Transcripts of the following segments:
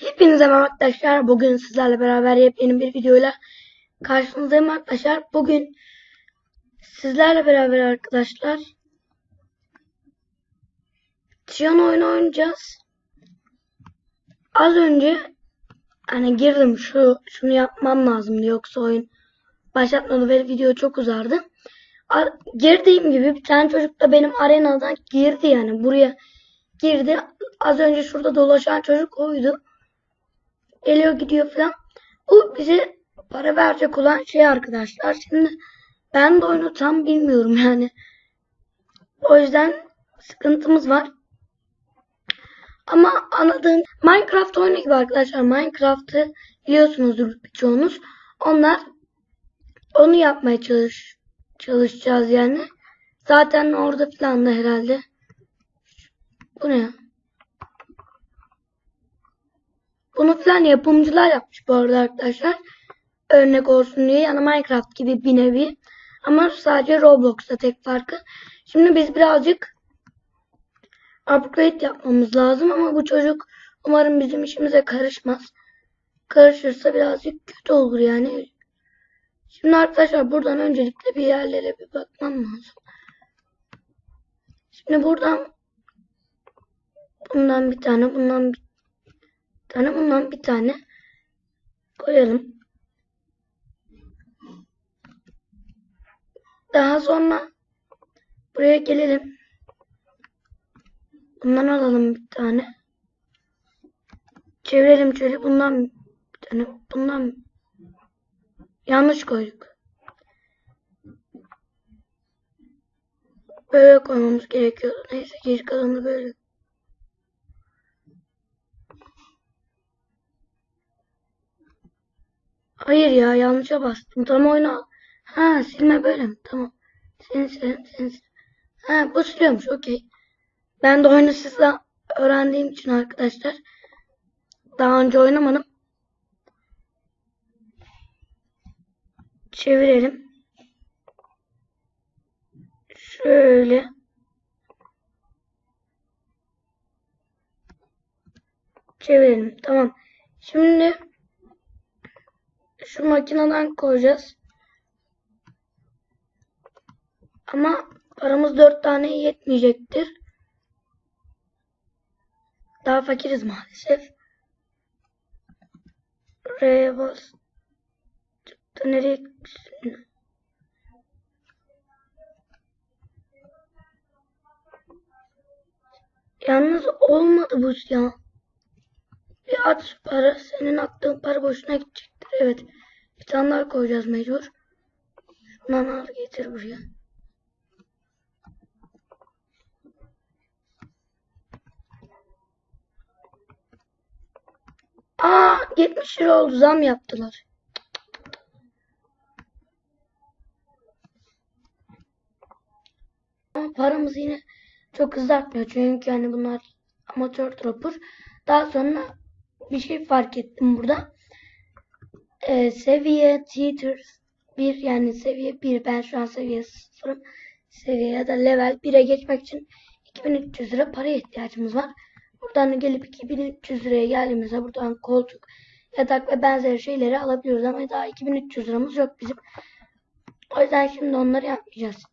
Hepinize merhaba arkadaşlar. Bugün sizlerle beraber yepyeni bir videoyla karşınızdayım arkadaşlar. Bugün sizlerle beraber arkadaşlar Tiyan oyunu oynayacağız. Az önce hani girdim şu şunu yapmam lazımdı yoksa oyun başlatmadı ve video çok uzardı. A- girdiğim gibi bir tane çocuk da benim arenadan girdi yani buraya girdi. Az önce şurada dolaşan çocuk oydu. Geliyor gidiyor falan. Bu bize para verecek olan şey arkadaşlar. Şimdi ben de oyunu tam bilmiyorum yani. O yüzden sıkıntımız var. Ama anladığım Minecraft oyunu gibi arkadaşlar. Minecraft'ı biliyorsunuzdur birçoğunuz. Onlar onu yapmaya çalış çalışacağız yani. Zaten orada falan da herhalde. Bu ne ya? Bunu falan yapımcılar yapmış bu arada arkadaşlar. Örnek olsun diye. Yani Minecraft gibi bir nevi. Ama sadece Roblox'ta tek farkı. Şimdi biz birazcık upgrade yapmamız lazım ama bu çocuk umarım bizim işimize karışmaz. Karışırsa birazcık kötü olur yani. Şimdi arkadaşlar buradan öncelikle bir yerlere bir bakmam lazım. Şimdi buradan bundan bir tane, bundan bir tane, bundan bir tane koyalım. Daha sonra buraya gelelim. Bundan alalım bir tane. Çevirelim şöyle. Bundan bir tane. Bundan yanlış koyduk. Böyle koymamız gerekiyordu. Neyse geri kalanı böyle. Hayır ya yanlışa bastım. Tam oyna. Ha silme böyle? Tamam. Sen sen sen. Ha bu siliyormuş. Okey. Ben de oyunu sizden öğrendiğim için arkadaşlar. Daha önce oynamadım. Çevirelim. Şöyle. Çevirelim. Tamam. Şimdi şu makineden koyacağız. Ama paramız dört tane yetmeyecektir. Daha fakiriz maalesef. R'ye bas. Çıktı nereye gitsin? Yalnız olmadı bu ya. Bir at para. Senin attığın para boşuna gidecektir. Evet. Bir tane daha koyacağız mecbur. Şundan al getir buraya. Aa 70 lira oldu. Zam yaptılar. Ama paramız yine çok hızlı artmıyor. Çünkü yani bunlar amatör dropper. Daha sonra bir şey fark ettim burada. Ee, seviye tier 1 yani seviye 1 ben şu an seviye 0'ım. Seviye ya da level 1'e geçmek için 2300 lira paraya ihtiyacımız var. Buradan gelip 2300 liraya geldiğimizde buradan koltuk, yatak ve benzeri şeyleri alabiliyoruz ama daha 2300 liramız yok bizim. O yüzden şimdi onları yapmayacağız.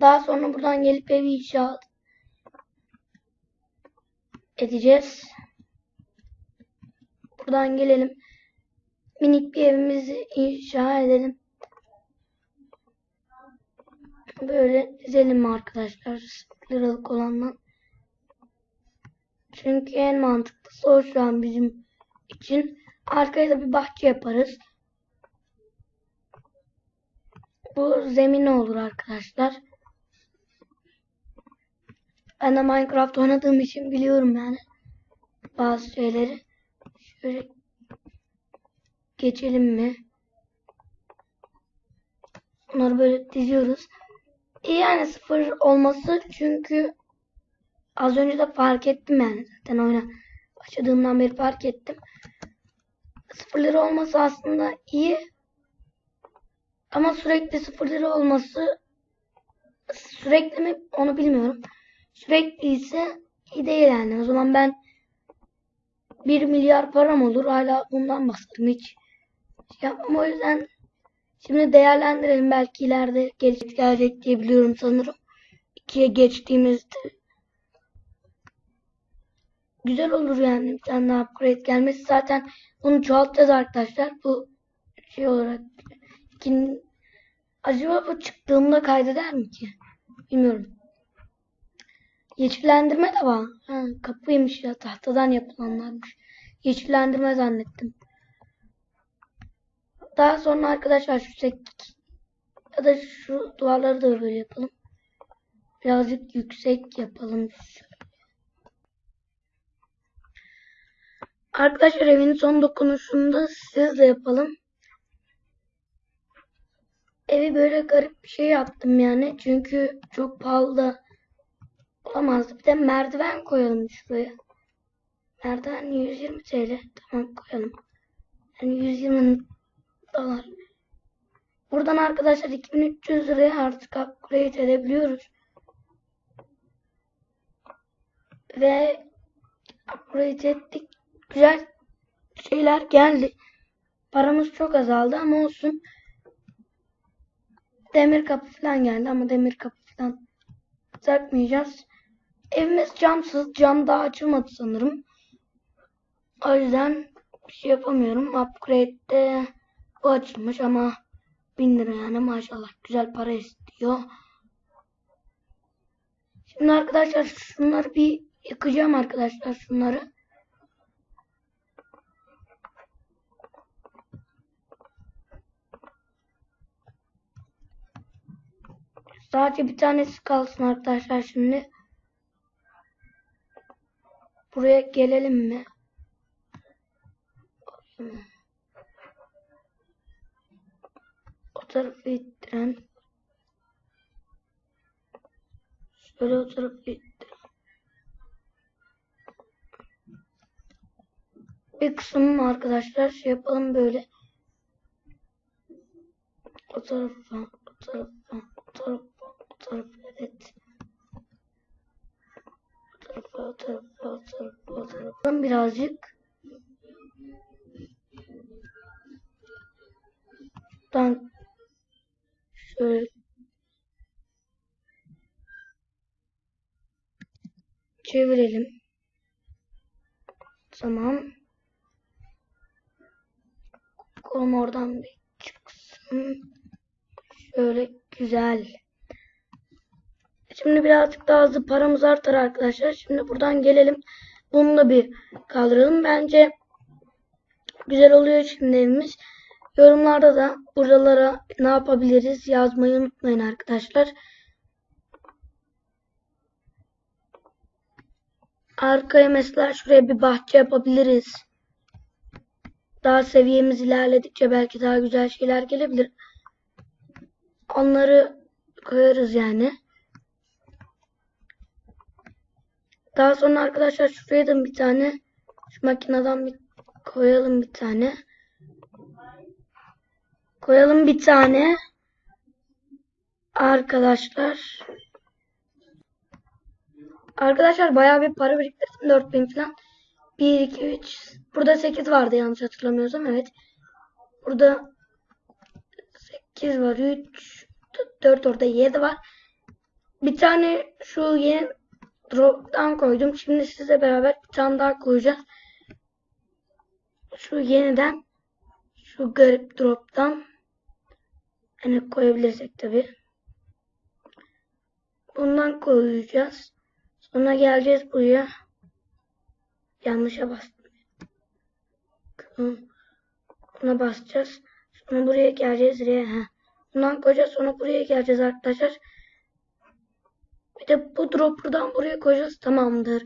Daha sonra buradan gelip evi inşaat edeceğiz. Buradan gelelim. Minik bir evimizi inşa edelim. Böyle dizelim arkadaşlar. Liralık olandan. Çünkü en mantıklısı o şu an bizim için. Arkaya da bir bahçe yaparız. Bu zemin olur arkadaşlar. Ben de Minecraft oynadığım için biliyorum yani. Bazı şeyleri. Şöyle geçelim mi? Bunları böyle diziyoruz. İyi yani sıfır olması çünkü az önce de fark ettim yani zaten oyuna başladığımdan beri fark ettim. Sıfırları olması aslında iyi. Ama sürekli sıfırları olması sürekli mi onu bilmiyorum. Sürekli ise iyi değil yani. O zaman ben 1 milyar param olur. Hala bundan bahsediyorum. Hiç yapmam. O yüzden şimdi değerlendirelim. Belki ileride gelecek, gelecek diye biliyorum sanırım. 2'ye geçtiğimizde güzel olur yani. Bir tane daha upgrade gelmesi. Zaten bunu çoğaltacağız arkadaşlar. Bu şey olarak ikin... acaba bu çıktığımda kaydeder mi ki? Bilmiyorum. Yeşillendirme de var. Ha, kapıymış ya tahtadan yapılanlarmış. Yeşillendirme zannettim. Daha sonra arkadaşlar şu sek ya da şu duvarları da böyle yapalım. Birazcık yüksek yapalım. Arkadaşlar evin son dokunuşunu da siz de yapalım. Evi böyle garip bir şey yaptım yani. Çünkü çok pahalı da olamazdı. Bir de merdiven koyalım şuraya. Merdiven 120 TL. Tamam koyalım. Yani 120 dolar. Buradan arkadaşlar 2300 liraya artık upgrade edebiliyoruz. Ve upgrade ettik. Güzel şeyler geldi. Paramız çok azaldı ama olsun. Demir kapı falan geldi ama demir kapı falan takmayacağız. Evimiz camsız. Cam daha açılmadı sanırım. O yüzden bir şey yapamıyorum. Upgrade'de bu açılmış ama 1000 lira yani maşallah güzel para istiyor. Şimdi arkadaşlar şunları bir yıkacağım arkadaşlar şunları. Sadece bir tanesi kalsın arkadaşlar şimdi. Buraya gelelim mi? O tarafı ittiren. Şöyle o tarafı ittiren. Bir kısmı arkadaşlar şey yapalım böyle. O tarafa, o tarafa, o tarafa, o tarafa, evet. O tarafa, o tarafa, o tarafa, o tarafa. Birazcık. Buradan şöyle çevirelim. Tamam. Kolum oradan bir çıksın. Şöyle güzel. Şimdi birazcık daha hızlı paramız artar arkadaşlar. Şimdi buradan gelelim. Bunu da bir kaldıralım. Bence güzel oluyor şimdi evimiz. Yorumlarda da buralara ne yapabiliriz yazmayı unutmayın arkadaşlar. Arkaya mesela şuraya bir bahçe yapabiliriz. Daha seviyemiz ilerledikçe belki daha güzel şeyler gelebilir. Onları koyarız yani. Daha sonra arkadaşlar şuraya da bir tane şu makineden bir koyalım bir tane. Koyalım bir tane. Arkadaşlar. Arkadaşlar bayağı bir para biriktirdim. 4000 falan. 1, 2, 3. Burada 8 vardı yanlış hatırlamıyorsam. Evet. Burada 8 var. 3, 4 orada 7 var. Bir tane şu yeni drop'tan koydum. Şimdi size beraber bir tane daha koyacağız. Şu yeniden şu garip drop'tan yani koyabilirsek tabi. Bundan koyacağız. Sonra geleceğiz buraya. Yanlışa bastım. Buna basacağız. Sonra buraya geleceğiz. Bundan koyacağız. Sonra buraya geleceğiz arkadaşlar. Bir de bu drop buradan buraya koyacağız. Tamamdır.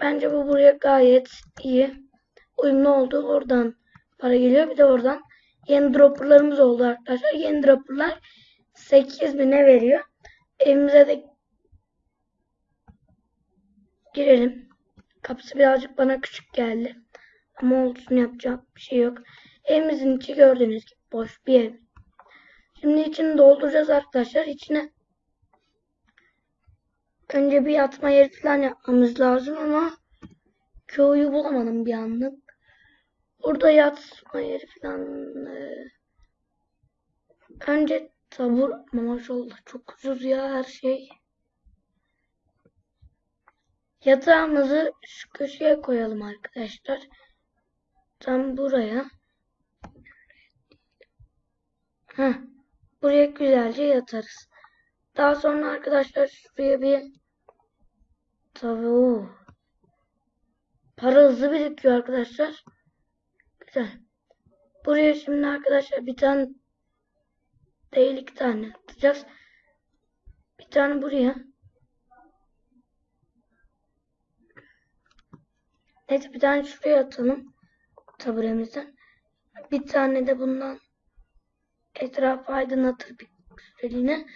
Bence bu buraya gayet iyi. Uyumlu oldu. Oradan para geliyor. Bir de oradan yeni dropperlarımız oldu arkadaşlar. Yeni dropperlar 8000'e veriyor. Evimize de girelim. Kapısı birazcık bana küçük geldi. Ama olsun yapacak bir şey yok. Evimizin içi gördüğünüz gibi boş bir ev. Şimdi içini dolduracağız arkadaşlar. İçine önce bir yatma yeri falan yapmamız lazım ama köyü bulamadım bir anlık. Burada yatma yeri falan e, önce tabur ama maşallah çok ucuz ya her şey. Yatağımızı şu köşeye koyalım arkadaşlar. Tam buraya. Heh, buraya güzelce yatarız. Daha sonra arkadaşlar şuraya bir tavuğu. Para hızlı birikiyor arkadaşlar. Güzel. Buraya şimdi arkadaşlar bir tane değil iki tane atacağız. Bir tane buraya. Neyse bir tane şuraya atalım. Taburemizden. Bir tane de bundan etrafı aydınlatır bir süreliğine.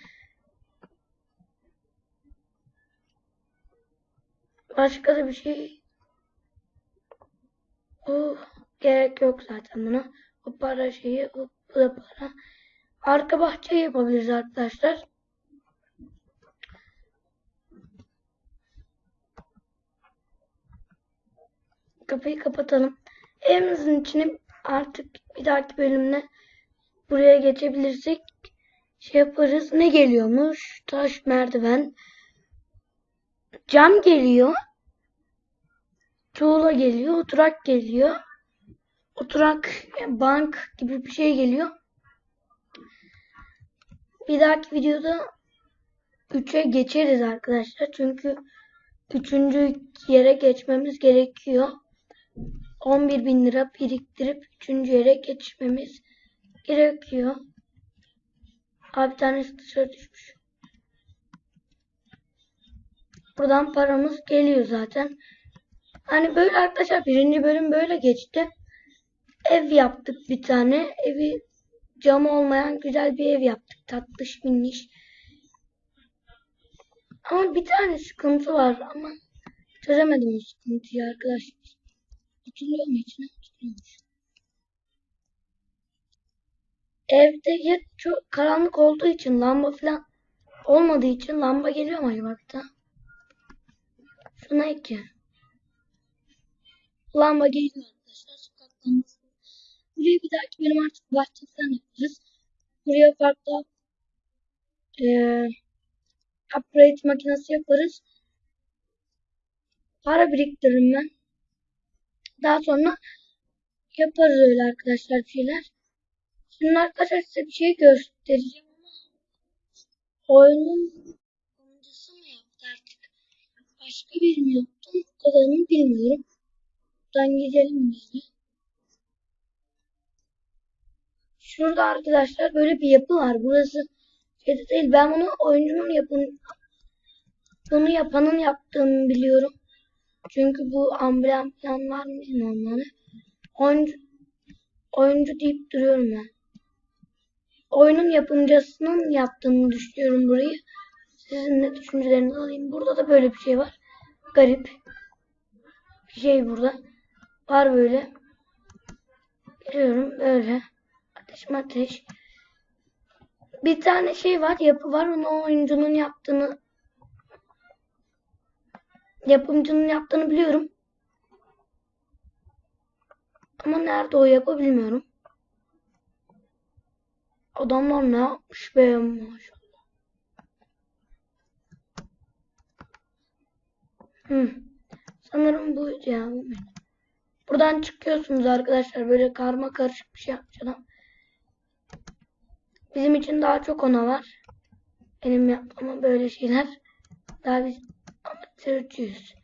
Başka da bir şey o gerek yok zaten buna. O para şeyi, bu da para. Arka bahçe yapabiliriz arkadaşlar. Kapıyı kapatalım. Evimizin içine artık bir dahaki bölümde buraya geçebilirsek şey yaparız. Ne geliyormuş? Taş merdiven. Cam geliyor. Tuğla geliyor. Oturak geliyor. Oturak yani bank gibi bir şey geliyor. Bir dahaki videoda 3'e geçeriz arkadaşlar. Çünkü 3. yere geçmemiz gerekiyor. 11 bin lira biriktirip 3. yere geçmemiz gerekiyor. Abi bir tanesi dışarı düşmüş. Buradan paramız geliyor zaten. Hani böyle arkadaşlar birinci bölüm böyle geçti. Ev yaptık bir tane. Evi camı olmayan güzel bir ev yaptık. Tatlış minniş. Ama bir tane sıkıntı var ama çözemedim o sıkıntıyı arkadaşlar. Hatırlıyor mu içine? Hatırlıyormuş. Evde ya çok karanlık olduğu için lamba falan olmadığı için lamba geliyor mu acaba bir tane? Şuna iki. Lamba geliyor arkadaşlar. Sokaktan Buraya bir dahaki bölüm artık bahçe falan yaparız. Buraya farklı e, upgrade makinesi yaparız. Para biriktiririm ben. Daha sonra yaparız öyle arkadaşlar bir şeyler. Şimdi arkadaşlar size bir şey göstereceğim ama oyunun oyuncusu mu yaptı artık? Başka biri mi yaptı? Bu kadarını bilmiyorum. Buradan gidelim böyle. Şurada arkadaşlar böyle bir yapı var. Burası şeyde değil. Ben bunu oyuncunun yapın bunu yapanın yaptığını biliyorum. Çünkü bu amblem falan var mı yani. Oyuncu, oyuncu deyip duruyorum ben. Oyunun yapımcısının yaptığını düşünüyorum burayı. Sizin de düşüncelerinizi alayım. Burada da böyle bir şey var. Garip. Bir şey burada. Var böyle. Biliyorum böyle. Ateş ateş. Bir tane şey var. Yapı var. Onu oyuncunun yaptığını yapımcının yaptığını biliyorum. Ama nerede o yapı bilmiyorum. Adamlar ne yapmış be maşallah. Hı. Sanırım ya. Bu benim. Buradan çıkıyorsunuz arkadaşlar. Böyle karma karışık bir şey yapmış adam. Bizim için daha çok ona var. Benim yapmama böyle şeyler. Daha biz amatörcüyüz.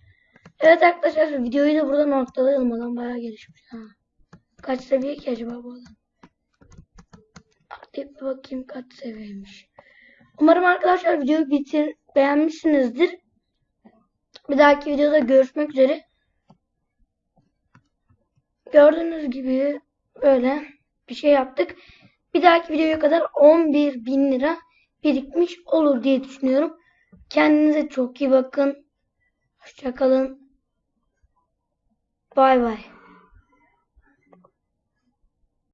Evet arkadaşlar videoyu da burada noktalayalım. Adam bayağı gelişmiş. Ha. Kaç seviye ki acaba bu adam? Aktif bakayım kaç seviyeymiş. Umarım arkadaşlar videoyu bitir beğenmişsinizdir. Bir dahaki videoda görüşmek üzere. Gördüğünüz gibi böyle bir şey yaptık. Bir dahaki videoya kadar 11 bin lira birikmiş olur diye düşünüyorum. Kendinize çok iyi bakın. Hoşçakalın. Bay bay.